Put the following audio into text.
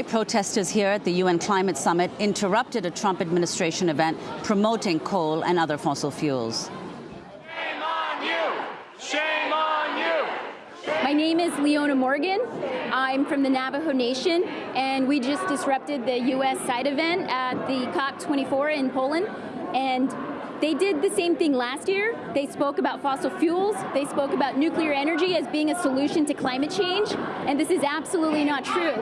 Protesters here at the UN Climate Summit interrupted a Trump administration event promoting coal and other fossil fuels. Shame on you! Shame on you! My name is Leona Morgan. I'm from the Navajo Nation, and we just disrupted the U.S. side event at the COP24 in Poland. And they did the same thing last year. They spoke about fossil fuels. They spoke about nuclear energy as being a solution to climate change. And this is absolutely not true.